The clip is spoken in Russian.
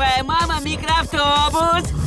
твоя мама микроавтобус.